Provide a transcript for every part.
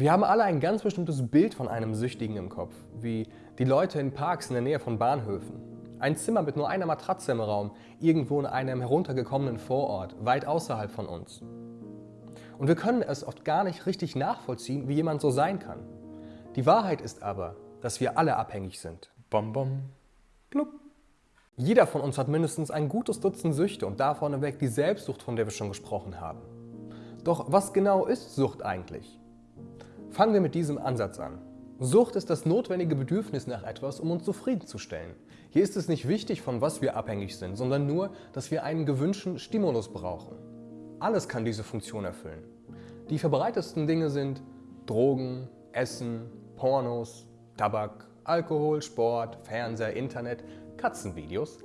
Wir haben alle ein ganz bestimmtes Bild von einem Süchtigen im Kopf, wie die Leute in Parks in der Nähe von Bahnhöfen. Ein Zimmer mit nur einer Matratze im Raum, irgendwo in einem heruntergekommenen Vorort, weit außerhalb von uns. Und wir können es oft gar nicht richtig nachvollziehen, wie jemand so sein kann. Die Wahrheit ist aber, dass wir alle abhängig sind. Bom, bom, blub. Jeder von uns hat mindestens ein gutes Dutzend Süchte und da vorneweg die Selbstsucht, von der wir schon gesprochen haben. Doch was genau ist Sucht eigentlich? Fangen wir mit diesem Ansatz an. Sucht ist das notwendige Bedürfnis nach etwas, um uns zufriedenzustellen. Hier ist es nicht wichtig, von was wir abhängig sind, sondern nur, dass wir einen gewünschten Stimulus brauchen. Alles kann diese Funktion erfüllen. Die verbreitetsten Dinge sind Drogen, Essen, Pornos, Tabak, Alkohol, Sport, Fernseher, Internet, Katzenvideos,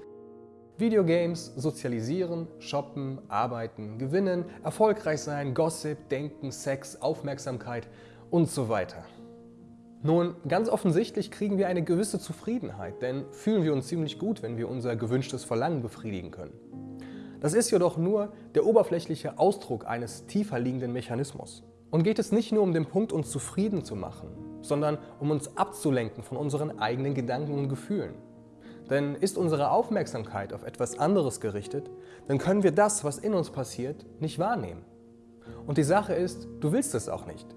Videogames, Sozialisieren, Shoppen, Arbeiten, Gewinnen, erfolgreich sein, Gossip, Denken, Sex, Aufmerksamkeit und so weiter. Nun, ganz offensichtlich kriegen wir eine gewisse Zufriedenheit, denn fühlen wir uns ziemlich gut, wenn wir unser gewünschtes Verlangen befriedigen können. Das ist jedoch nur der oberflächliche Ausdruck eines tiefer liegenden Mechanismus. Und geht es nicht nur um den Punkt, uns zufrieden zu machen, sondern um uns abzulenken von unseren eigenen Gedanken und Gefühlen. Denn ist unsere Aufmerksamkeit auf etwas anderes gerichtet, dann können wir das, was in uns passiert, nicht wahrnehmen. Und die Sache ist, du willst es auch nicht.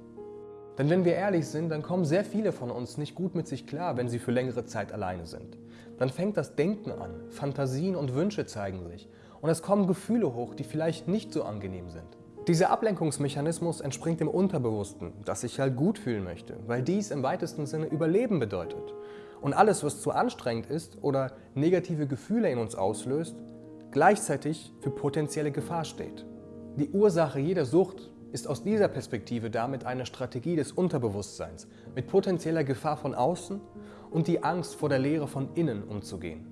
Denn wenn wir ehrlich sind, dann kommen sehr viele von uns nicht gut mit sich klar, wenn sie für längere Zeit alleine sind. Dann fängt das Denken an, Fantasien und Wünsche zeigen sich und es kommen Gefühle hoch, die vielleicht nicht so angenehm sind. Dieser Ablenkungsmechanismus entspringt dem Unterbewussten, das sich halt gut fühlen möchte, weil dies im weitesten Sinne Überleben bedeutet. Und alles, was zu anstrengend ist oder negative Gefühle in uns auslöst, gleichzeitig für potenzielle Gefahr steht. Die Ursache jeder Sucht ist aus dieser Perspektive damit eine Strategie des Unterbewusstseins, mit potenzieller Gefahr von außen und die Angst vor der Leere von innen umzugehen.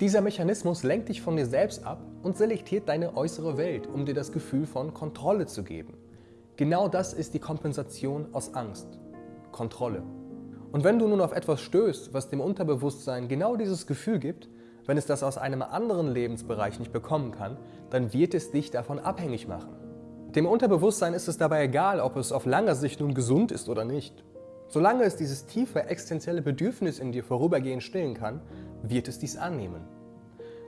Dieser Mechanismus lenkt dich von dir selbst ab und selektiert deine äußere Welt, um dir das Gefühl von Kontrolle zu geben. Genau das ist die Kompensation aus Angst. Kontrolle. Und wenn du nun auf etwas stößt, was dem Unterbewusstsein genau dieses Gefühl gibt, wenn es das aus einem anderen Lebensbereich nicht bekommen kann, dann wird es dich davon abhängig machen. Dem Unterbewusstsein ist es dabei egal, ob es auf langer Sicht nun gesund ist oder nicht. Solange es dieses tiefe existenzielle Bedürfnis in dir vorübergehend stillen kann, wird es dies annehmen.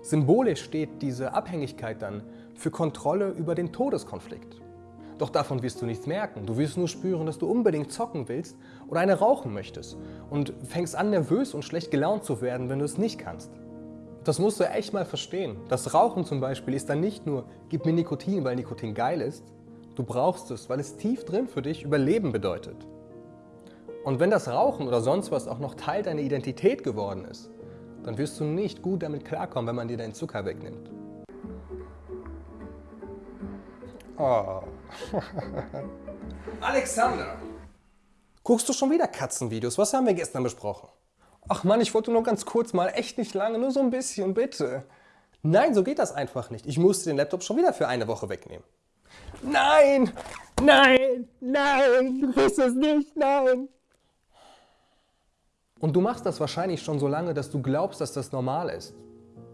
Symbolisch steht diese Abhängigkeit dann für Kontrolle über den Todeskonflikt. Doch davon wirst du nichts merken. Du wirst nur spüren, dass du unbedingt zocken willst oder eine rauchen möchtest und fängst an, nervös und schlecht gelaunt zu werden, wenn du es nicht kannst. Das musst du echt mal verstehen. Das Rauchen zum Beispiel ist dann nicht nur, gib mir Nikotin, weil Nikotin geil ist. Du brauchst es, weil es tief drin für dich Überleben bedeutet. Und wenn das Rauchen oder sonst was auch noch Teil deiner Identität geworden ist, dann wirst du nicht gut damit klarkommen, wenn man dir deinen Zucker wegnimmt. Oh. Alexander! Guckst du schon wieder Katzenvideos? Was haben wir gestern besprochen? Ach Mann, ich wollte nur ganz kurz mal, echt nicht lange, nur so ein bisschen, bitte. Nein, so geht das einfach nicht. Ich musste den Laptop schon wieder für eine Woche wegnehmen. Nein! Nein! Nein! Du willst es nicht! Nein! Und du machst das wahrscheinlich schon so lange, dass du glaubst, dass das normal ist.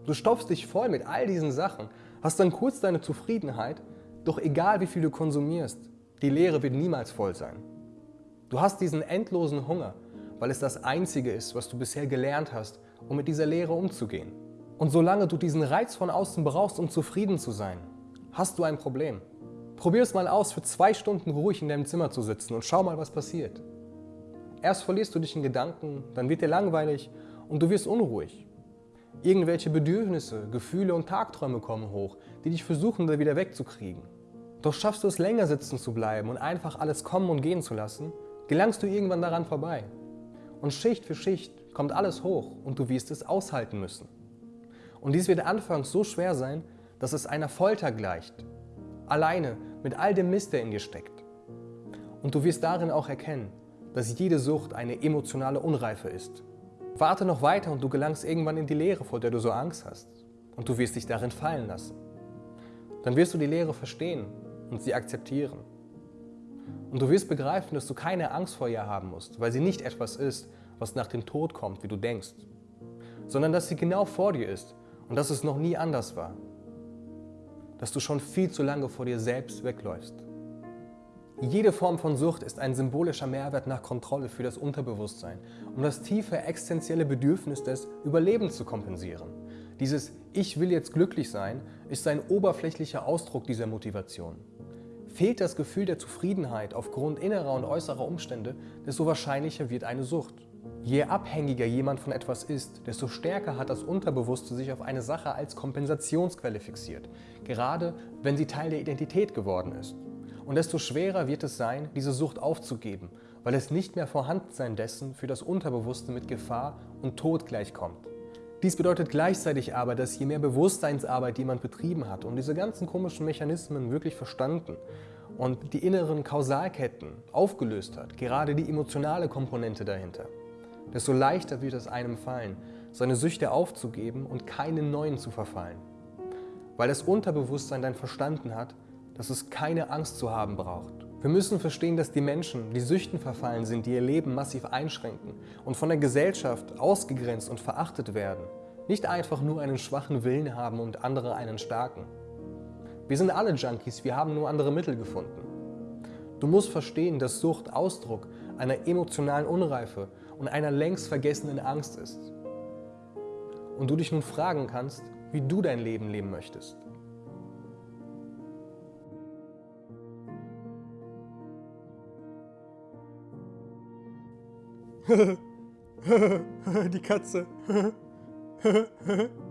Du stopfst dich voll mit all diesen Sachen, hast dann kurz deine Zufriedenheit, doch egal wie viel du konsumierst, die Leere wird niemals voll sein. Du hast diesen endlosen Hunger, weil es das Einzige ist, was du bisher gelernt hast, um mit dieser Leere umzugehen. Und solange du diesen Reiz von außen brauchst, um zufrieden zu sein, hast du ein Problem. Probier es mal aus, für zwei Stunden ruhig in deinem Zimmer zu sitzen und schau mal, was passiert. Erst verlierst du dich in Gedanken, dann wird dir langweilig und du wirst unruhig. Irgendwelche Bedürfnisse, Gefühle und Tagträume kommen hoch, die dich versuchen, da wieder wegzukriegen. Doch schaffst du es länger sitzen zu bleiben und einfach alles kommen und gehen zu lassen, gelangst du irgendwann daran vorbei. Und Schicht für Schicht kommt alles hoch und du wirst es aushalten müssen. Und dies wird anfangs so schwer sein, dass es einer Folter gleicht. Alleine mit all dem Mist, der in dir steckt. Und du wirst darin auch erkennen, dass jede Sucht eine emotionale Unreife ist. Warte noch weiter und du gelangst irgendwann in die Leere, vor der du so Angst hast. Und du wirst dich darin fallen lassen. Dann wirst du die Leere verstehen und sie akzeptieren. Und du wirst begreifen, dass du keine Angst vor ihr haben musst, weil sie nicht etwas ist, was nach dem Tod kommt, wie du denkst, sondern dass sie genau vor dir ist und dass es noch nie anders war. Dass du schon viel zu lange vor dir selbst wegläufst. Jede Form von Sucht ist ein symbolischer Mehrwert nach Kontrolle für das Unterbewusstsein, um das tiefe existenzielle Bedürfnis des Überlebens zu kompensieren. Dieses Ich will jetzt glücklich sein ist ein oberflächlicher Ausdruck dieser Motivation. Fehlt das Gefühl der Zufriedenheit aufgrund innerer und äußerer Umstände, desto wahrscheinlicher wird eine Sucht. Je abhängiger jemand von etwas ist, desto stärker hat das Unterbewusste sich auf eine Sache als Kompensationsquelle fixiert, gerade wenn sie Teil der Identität geworden ist. Und desto schwerer wird es sein, diese Sucht aufzugeben, weil es nicht mehr Vorhandensein dessen für das Unterbewusste mit Gefahr und Tod gleichkommt. Dies bedeutet gleichzeitig aber, dass je mehr Bewusstseinsarbeit jemand betrieben hat und diese ganzen komischen Mechanismen wirklich verstanden und die inneren Kausalketten aufgelöst hat, gerade die emotionale Komponente dahinter, desto leichter wird es einem fallen, seine Süchte aufzugeben und keinen neuen zu verfallen. Weil das Unterbewusstsein dann verstanden hat, dass es keine Angst zu haben braucht. Wir müssen verstehen, dass die Menschen, die Süchten verfallen sind, die ihr Leben massiv einschränken und von der Gesellschaft ausgegrenzt und verachtet werden, nicht einfach nur einen schwachen Willen haben und andere einen starken. Wir sind alle Junkies, wir haben nur andere Mittel gefunden. Du musst verstehen, dass Sucht Ausdruck einer emotionalen Unreife und einer längst vergessenen Angst ist. Und du dich nun fragen kannst, wie du dein Leben leben möchtest. Die Katze.